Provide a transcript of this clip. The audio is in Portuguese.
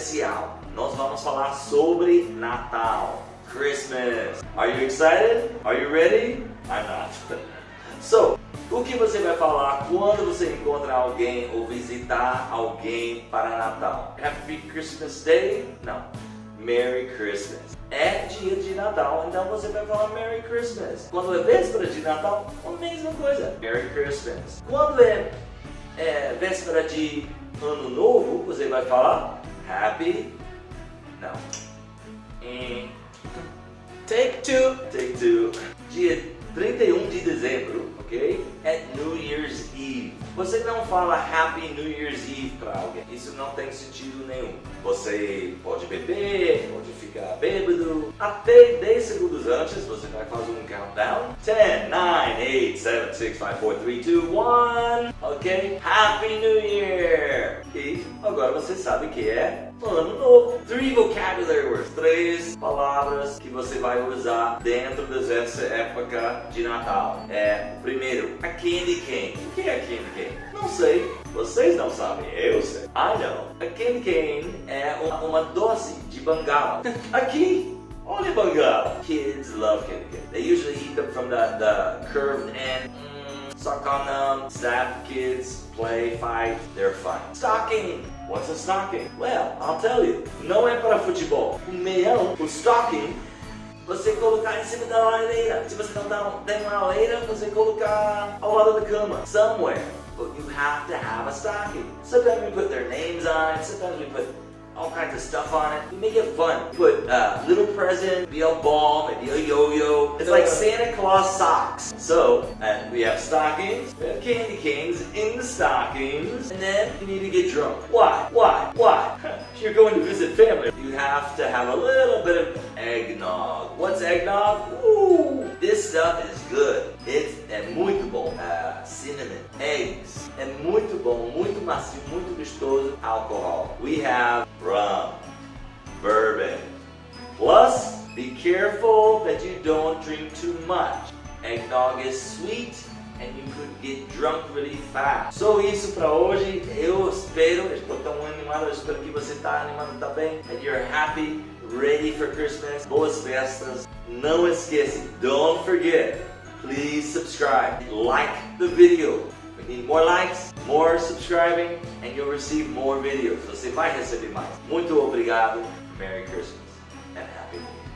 especial. Nós vamos falar sobre Natal. Christmas. Are you excited? Are you ready? I'm not. So, o que você vai falar quando você encontra alguém ou visitar alguém para Natal? Happy Christmas Day? Não. Merry Christmas. É dia de Natal, então você vai falar Merry Christmas. Quando é véspera de Natal, a mesma coisa. Merry Christmas. Quando é, é véspera de Ano Novo, você vai falar Happy. Não. Hum. Take two. Take two. Dia 31 de dezembro, ok? Você não fala Happy New Year's Eve para alguém. Isso não tem sentido nenhum. Você pode beber, pode ficar bêbado. Até 10 segundos antes, você vai fazer um countdown. 10, 9, 8, 7, 6, 5, 4, 3, 2, 1. Ok? Happy New Year! E agora você sabe que é ano novo. Three vocabulary words. Três palavras que você vai usar dentro dessa época de Natal. É, primeiro, a candy cane. O que é candy cane? Não sei. Vocês não sabem, eu sei. I know. A candy cane é uma, uma doce de bengala. Aqui, olha bengala. Kids love candy cane. They usually eat them from the, the curved end. Mm, suck on them, zap kids, play, fight, they're fun. Stocking. What's a stocking? Well, I'll tell you. Não é para futebol. O meião, o stocking, você colocar em cima da lareira. Se você não tem uma lareira, você colocar ao lado da cama. Somewhere. But you have to have a stocking. Sometimes we put their names on it. Sometimes we put all kinds of stuff on it. We make it fun. Put a little present, be a ball, maybe a yo-yo. It's like Santa Claus socks. So, and we have stockings, we have candy canes in the stockings, and then you need to get drunk. Why? Why? Why? You're going to visit family. You have to have a little bit of eggnog. What's eggnog? Ooh, this stuff is good. It's muito bom. Uh, cinnamon, eggs. É muito bom, muito macio, muito gostoso. Alcohol. We have rum, bourbon. Plus, be careful that you don't drink too much. Eggnog is sweet and you could get drunk really fast. So isso para hoje. Eu espero, eu estou tão animado, eu espero que você está animado também. That you're happy, ready for Christmas. Boas festas. Não esqueça, don't forget, please subscribe. Like the video need more likes, more subscribing, and you'll receive more videos. Você vai receber mais. Muito obrigado. Merry Christmas and Happy New Year.